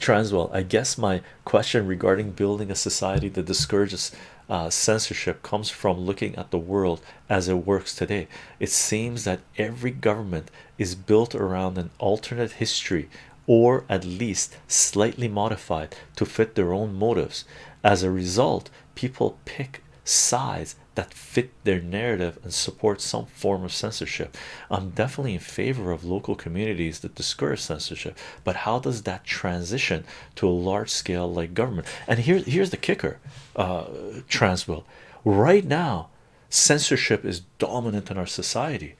Transwell, I guess my question regarding building a society that discourages uh, censorship comes from looking at the world as it works today. It seems that every government is built around an alternate history or at least slightly modified to fit their own motives. As a result, people pick sides that fit their narrative and support some form of censorship. I'm definitely in favor of local communities that discourage censorship, but how does that transition to a large scale like government? And here's here's the kicker, uh, Transwell. Right now, censorship is dominant in our society.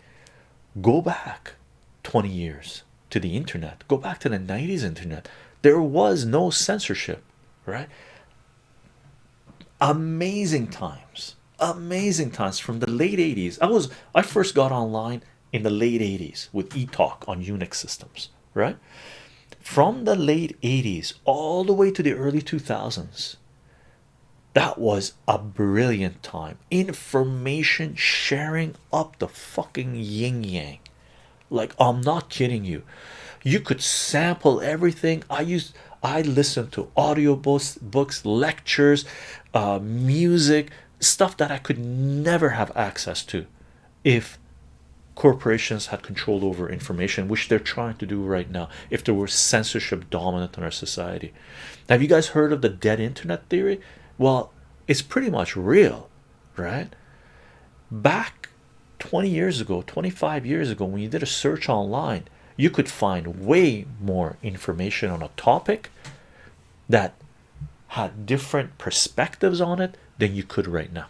Go back 20 years to the internet, go back to the 90s internet. There was no censorship, right? amazing times amazing times from the late 80s i was i first got online in the late 80s with etalk on unix systems right? From the late 80s all the way to the early 2000s that was a brilliant time. Information sharing up the fucking yin yang. Like i'm not kidding you. You could sample everything. I used I listened to audiobooks, books, lectures, uh, music, stuff that I could never have access to if corporations had control over information, which they're trying to do right now. If there were censorship dominant in our society, have you guys heard of the dead internet theory? Well, it's pretty much real, right? Back 20 years ago, 25 years ago, when you did a search online you could find way more information on a topic that had different perspectives on it than you could right now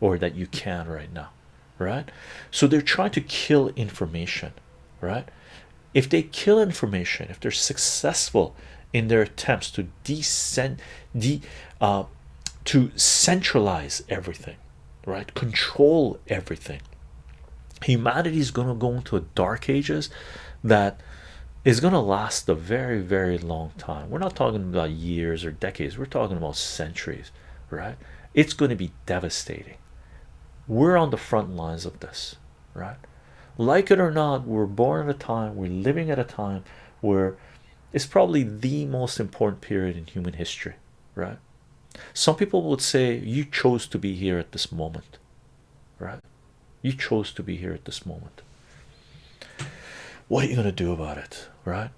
or that you can right now right? So they're trying to kill information right? If they kill information if they're successful in their attempts to descend de uh, to centralize everything right? Control everything. Humanity is going to go into a dark ages that is going to last a very very long time. We're not talking about years or decades. We're talking about centuries right it's going to be devastating. We're on the front lines of this right? Like it or not we're born at a time we're living at a time where it's probably the most important period in human history right? Some people would say you chose to be here at this moment right? You chose to be here at this moment. What are you going to do about it right